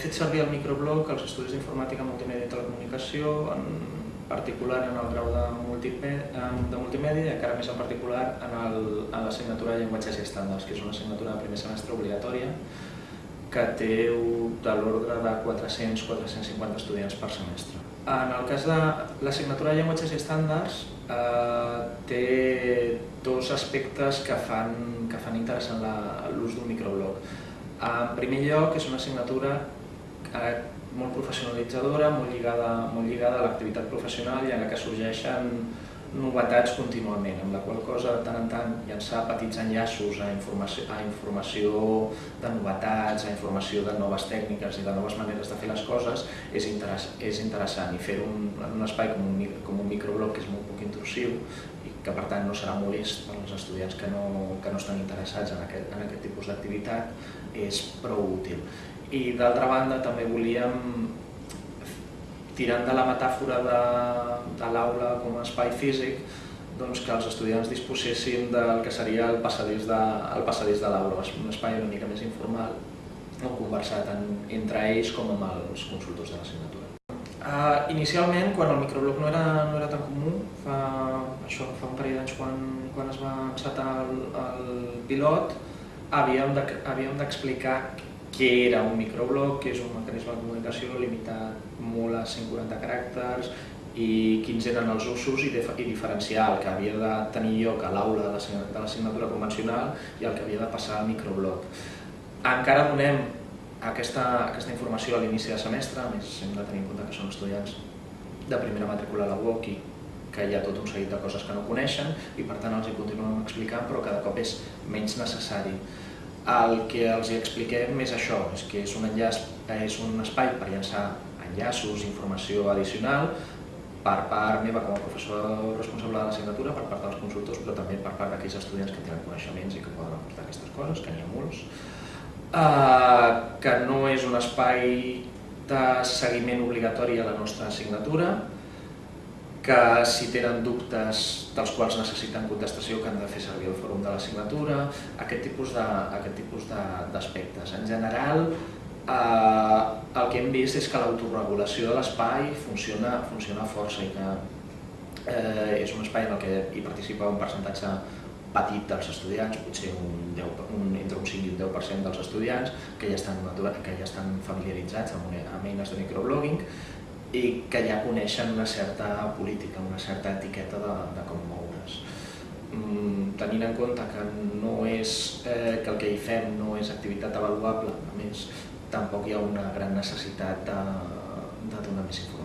fet servir el microblog als estudis d'informàtica, multimèdia i telecomunicació, en particular en el grau de multimèdia, de multimèdia i encara més en particular en l'assignatura de llenguatges i estàndards, que és una assignatura de primer semestre obligatòria que té de l'ordre de 400-450 estudiants per semestre. En el cas de l'assignatura de llenguatges i estàndards eh, té dos aspectes que fan, que fan interessant l'ús d'un microblog. En primer lloc, és una assignatura molt professionalitzadora, molt lligada, molt lligada a l'activitat professional i en la que sorgeixen novetats contínuament, amb la qual cosa de tant en tant llançar petits enllaços a informació, a informació de novetats, a informació de noves tècniques i de noves maneres de fer les coses és, interess és interessant i fer-ho en un espai com un, com un microblog que és molt poc intrusiu i que per tant no serà molest per als estudiants que no, que no estan interessats en aquest, en aquest tipus d'activitat és prou útil. I d'altra banda també volíem, tirant de la metàfora de, de l'aula com a espai físic, doncs que els estudiants disposessin del que seria el passadís de, el passadís de l'aula, un espai una mica més informal, on conversar tant entre ells com amb els consultors de l'assignatura. Uh, inicialment, quan el microblog no era, no era tan comú, fa, això, fa un parell d'anys quan, quan es va encetar el, el pilot, havíem d'explicar de, què era un microblog, que és un mecanisme de comunicació limitat molt a 140 caràcters i quins eren els usos i, i diferenciar el que havia de tenir lloc a l'aula de l'assignatura convencional i el que havia de passar al microblog. Encara donem aquesta, aquesta informació a l'inici de semestre, a més hem de tenir en compte que són estudiants de primera matrícula a la UOC i que hi ha tot un seguit de coses que no coneixen i per tant els hi continuem explicant però cada cop és menys necessari. El que els hi expliquem és això, és que és un, enllaç, és un espai per llançar enllaços, informació addicional, per part meva com a professor responsable de l'assignatura, per part dels consultors, però també per part d'aquells estudiants que tenen coneixements i que poden aportar aquestes coses, que n'hi ha molts. Uh, que no és un espai de seguiment obligatori a la nostra assignatura, que si tenen dubtes dels quals necessiten contestació que han de fer servir el fòrum de l'assignatura, aquest tipus d'aspectes. En general, eh, el que hem vist és que l'autorregulació de l'espai funciona, funciona força i que eh, és un espai en el que hi participa un percentatge petit dels estudiants, potser un 10, un, entre un 5 i un 10% dels estudiants que ja estan, que ja estan familiaritzats amb, amb eines de microblogging i que ja coneixen una certa política, una certa etiqueta de, de com moure's. Mm, tenint en compte que no és eh, que el que hi fem no és activitat avaluable, a més tampoc hi ha una gran necessitat de, de donar més informació